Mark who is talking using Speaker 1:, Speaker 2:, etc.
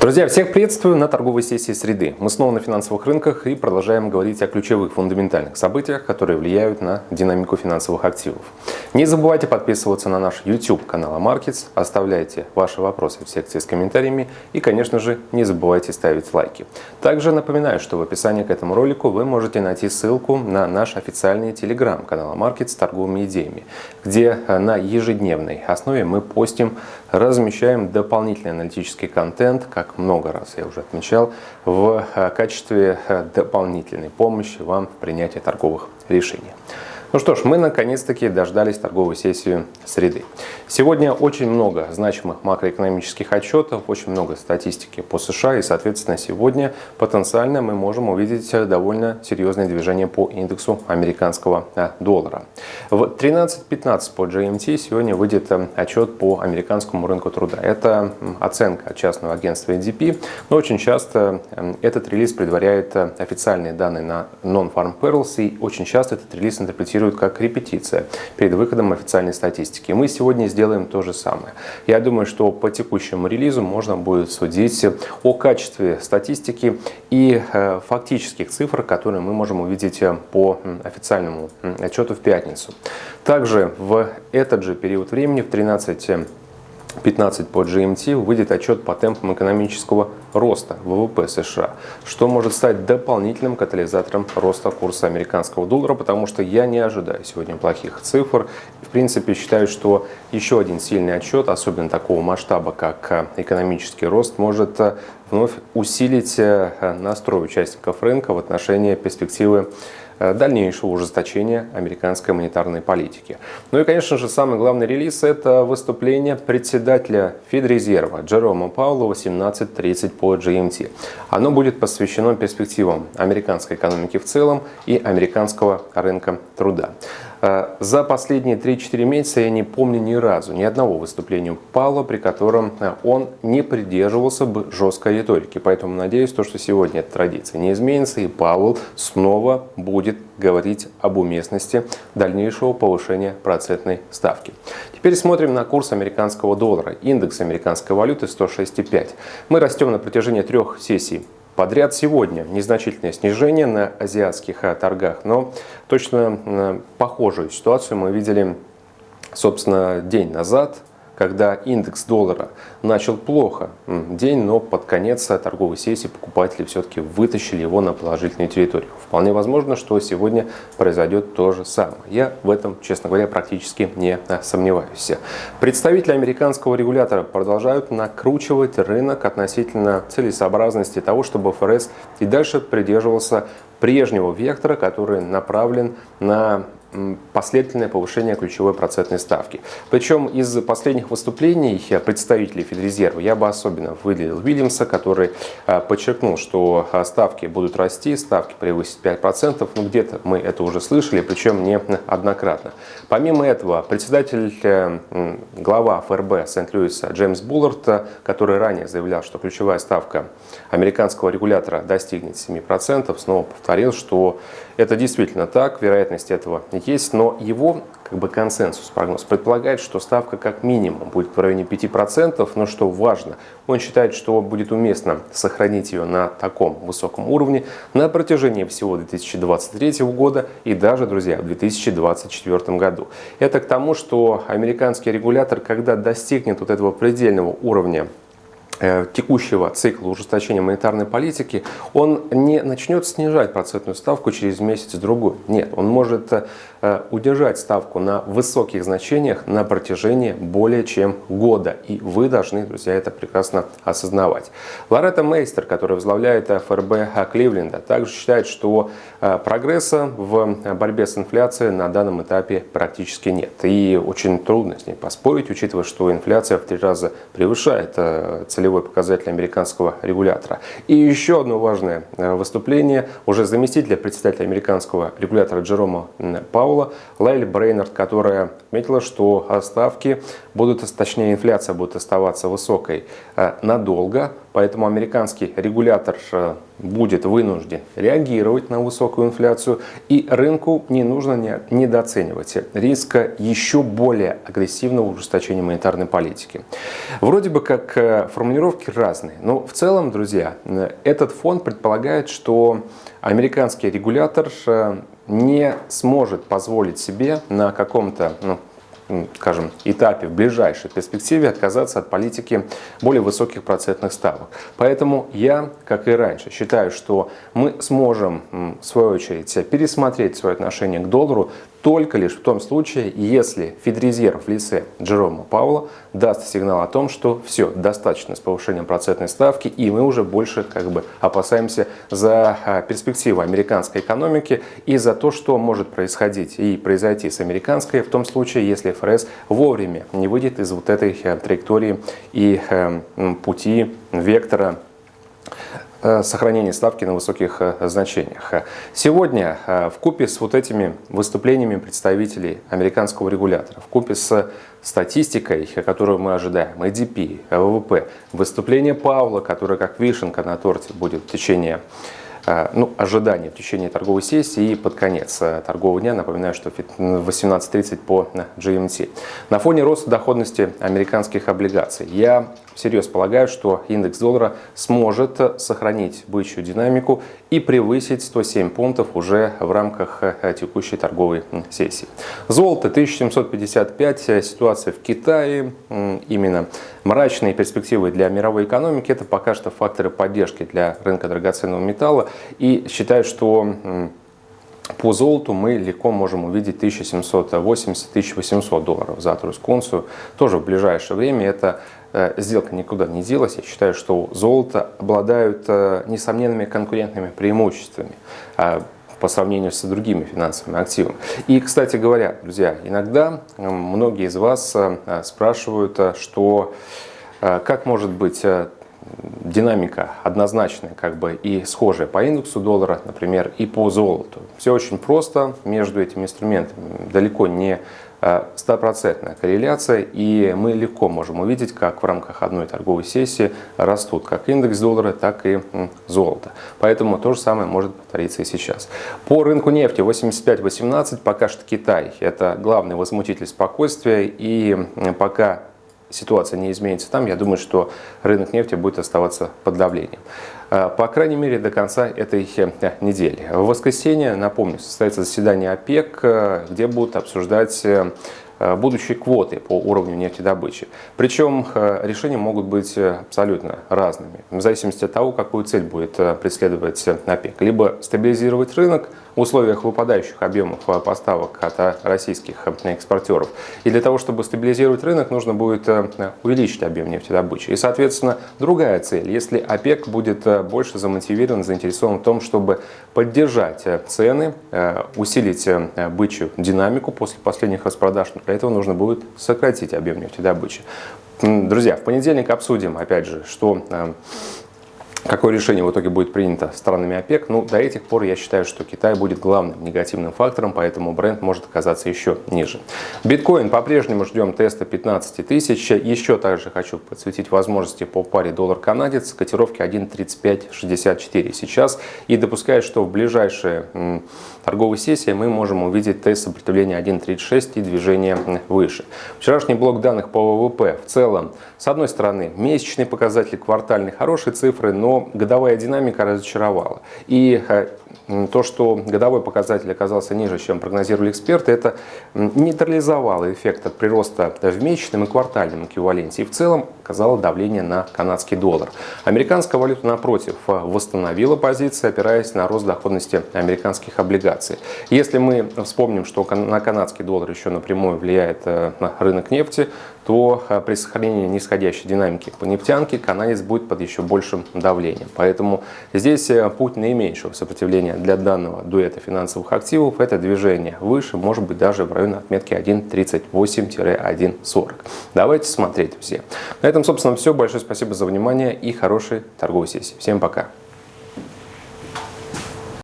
Speaker 1: Друзья, всех приветствую на торговой сессии среды. Мы снова на финансовых рынках и продолжаем говорить о ключевых фундаментальных событиях, которые влияют на динамику финансовых активов. Не забывайте подписываться на наш YouTube канал Markets, оставляйте ваши вопросы в секции с комментариями и, конечно же, не забывайте ставить лайки. Также напоминаю, что в описании к этому ролику вы можете найти ссылку на наш официальный телеграм-канал Markets с торговыми идеями, где на ежедневной основе мы постим, размещаем дополнительный аналитический контент, как много раз я уже отмечал, в э, качестве э, дополнительной помощи вам в принятии торговых решений. Ну что ж, мы наконец-таки дождались торговой сессии среды. Сегодня очень много значимых макроэкономических отчетов, очень много статистики по США и, соответственно, сегодня потенциально мы можем увидеть довольно серьезное движение по индексу американского э, доллара. В 13.15 по GMT сегодня выйдет э, отчет по американскому рынку труда. Это оценка частного агентства NDP, но очень часто э, этот релиз предваряет официальные данные на Non-Farm Payrolls и очень часто этот релиз интерпретирует интерпретируют как репетиция перед выходом официальной статистики. Мы сегодня сделаем то же самое. Я думаю, что по текущему релизу можно будет судить о качестве статистики и э, фактических цифр, которые мы можем увидеть э, по официальному отчету в пятницу. Также в этот же период времени, в 13 15 по GMT выйдет отчет по темпам экономического роста ВВП США, что может стать дополнительным катализатором роста курса американского доллара, потому что я не ожидаю сегодня плохих цифр. В принципе, считаю, что еще один сильный отчет, особенно такого масштаба, как экономический рост, может вновь усилить э, настрой участников рынка в отношении перспективы Э, дальнейшего ужесточения американской монетарной политики. Ну и, конечно же, самый главный релиз – это выступление председателя Федрезерва Джерома Паула 18.30 по GMT. Оно будет посвящено перспективам американской экономики в целом и американского рынка труда. Э, за последние 3-4 месяца я не помню ни разу, ни одного выступления Павла, при котором э, он не придерживался бы жесткой риторики. Поэтому надеюсь, то, что сегодня эта традиция не изменится, и Павел снова будет говорить об уместности дальнейшего повышения процентной ставки. Теперь смотрим на курс американского доллара. Индекс американской валюты 106,5. Мы растем на протяжении трех сессий подряд сегодня. Незначительное снижение на азиатских э, торгах, но точно э, похожую ситуацию мы видели, собственно, день назад, когда индекс доллара начал плохо день, но под конец торговой сессии покупатели все-таки вытащили его на положительную территорию. Вполне возможно, что сегодня произойдет то же самое. Я в этом, честно говоря, практически не сомневаюсь. Представители американского регулятора продолжают накручивать рынок относительно целесообразности того, чтобы ФРС и дальше придерживался прежнего вектора, который направлен на последовательное повышение ключевой процентной ставки. Причем из последних выступлений представителей Федрезерва я бы особенно выделил Уильямса, который а, подчеркнул, что а, ставки будут расти, ставки превысят 5%, ну где-то мы это уже слышали, причем не однократно. Помимо этого, председатель, э, глава ФРБ Сент-Луиса Джеймс Буллард, который ранее заявлял, что ключевая ставка американского регулятора достигнет 7%, снова повторил, что это действительно так, вероятность этого есть, но его как бы консенсус, прогноз предполагает, что ставка как минимум будет в районе 5%, но что важно, он считает, что будет уместно сохранить ее на таком высоком уровне на протяжении всего 2023 года и даже, друзья, в 2024 году. Это к тому, что американский регулятор, когда достигнет вот этого предельного уровня текущего цикла ужесточения монетарной политики, он не начнет снижать процентную ставку через месяц-другой. Нет, он может э, удержать ставку на высоких значениях на протяжении более чем года. И вы должны, друзья, это прекрасно осознавать. Лоретта Мейстер, которая возглавляет ФРБ Кливленда, также считает, что э, прогресса в борьбе с инфляцией на данном этапе практически нет. И очень трудно с ней поспорить, учитывая, что инфляция в три раза превышает целевой показатель американского регулятора. И еще одно важное э, выступление уже заместителя председателя американского регулятора Джерома Паула Лайли Брейнард, которая отметила, что ставки будут, точнее инфляция будет оставаться высокой э, надолго, поэтому американский регулятор э, будет вынужден реагировать на высокую инфляцию, и рынку не нужно недооценивать риска еще более агрессивного ужесточения монетарной политики. Вроде бы как э, формулировки разные, но в целом, друзья, э, этот фон предполагает, что американский регулятор э, не сможет позволить себе на каком-то ну, скажем, этапе, в ближайшей перспективе отказаться от политики более высоких процентных ставок. Поэтому я, как и раньше, считаю, что мы сможем, в свою очередь, пересмотреть свое отношение к доллару только лишь в том случае, если Федрезерв в лице Джерома Паула даст сигнал о том, что все, достаточно с повышением процентной ставки, и мы уже больше как бы опасаемся за а, перспективу американской экономики и за то, что может происходить и произойти с американской, в том случае, если ФРС вовремя не выйдет из вот этой э, траектории и э, пути, вектора Э, сохранения ставки на высоких значениях. Сегодня в купе с вот этими выступлениями представителей американского регулятора, в купе с статистикой, которую мы ожидаем, ADP, ВВП, выступление Павла, которое как вишенка на торте будет в течение ну, ожидания в течение торговой сессии и под конец торгового дня. Напоминаю, что в 18.30 по GMT. На фоне роста доходности американских облигаций я всерьез полагаю, что индекс доллара сможет сохранить бычью динамику и превысить 107 пунктов уже в рамках э, текущей торговой сессии. Золото 1755, ситуация в Китае, именно мрачные перспективы для мировой экономики, это пока что факторы поддержки для рынка драгоценного металла и считаю, что по золоту мы легко можем увидеть 1780-1800 долларов за тройскую унцию. Тоже в ближайшее время это Э, сделка никуда не делась. Я считаю, что золото обладают э, несомненными конкурентными преимуществами а, по сравнению с другими финансовыми активами. И, кстати говоря, друзья, иногда многие из вас э, спрашивают, что как может быть динамика однозначная как бы и схожая по индексу доллара, например, и по золоту. Все очень просто между этими инструментами. Далеко не Э, стопроцентная корреляция, и мы легко можем увидеть, как в рамках одной торговой сессии растут как индекс доллара, так и золото. Поэтому то же самое может повториться и сейчас. По рынку нефти 85-18 пока что Китай. Это главный возмутитель спокойствия, и пока ситуация не изменится там, я думаю, что рынок нефти будет оставаться под давлением. А, по крайней мере, до конца этой э, недели. В воскресенье, напомню, состоится заседание ОПЕК, э, где будут обсуждать э, будущие квоты по уровню нефтедобычи. Причем э, решения могут быть э, абсолютно разными, в зависимости от того, какую цель будет преследовать ОПЕК. Либо стабилизировать рынок в условиях выпадающих объемов поставок от российских экспортеров. И для того, чтобы стабилизировать рынок, нужно будет увеличить объем нефтедобычи. И, соответственно, другая цель. Если ОПЕК будет больше замотивирован, заинтересован в том, чтобы поддержать цены, усилить бычью динамику после последних распродаж, для этого нужно будет сократить объем нефтедобычи. Друзья, в понедельник обсудим, опять же, что э, Какое решение в итоге будет принято странами ОПЕК? Ну, до этих пор я считаю, что Китай будет главным негативным фактором, поэтому бренд может оказаться еще ниже. Биткоин по-прежнему ждем теста 15 тысяч. Еще также хочу подсветить возможности по паре доллар-канадец. Котировки 1.3564 сейчас. И допускаю, что в ближайшие торговой сессии мы можем увидеть тест сопротивления 1.36 и движение выше. Вчерашний блок данных по ВВП в целом, с одной стороны, месячные показатели, квартальные хорошие цифры, но но годовая динамика разочаровала. И э, то, что годовой показатель оказался ниже, чем прогнозировали эксперты, это нейтрализовало эффект от прироста в месячном и квартальном эквиваленте и в целом оказало давление на канадский доллар. Американская валюта, напротив, восстановила позиции, опираясь на рост доходности американских облигаций. Если мы вспомним, что на канадский доллар еще напрямую влияет э, на рынок нефти, то э, при сохранении нисходящей динамики по нефтянке канадец будет под еще большим давлением. Поэтому здесь э, путь наименьшего сопротивления для данного дуэта финансовых активов – это движение выше, может быть даже в районе отметки 1.38-1.40. Давайте смотреть все. На этом, собственно, все. Большое спасибо за внимание и хорошей торговой сессии. Всем пока!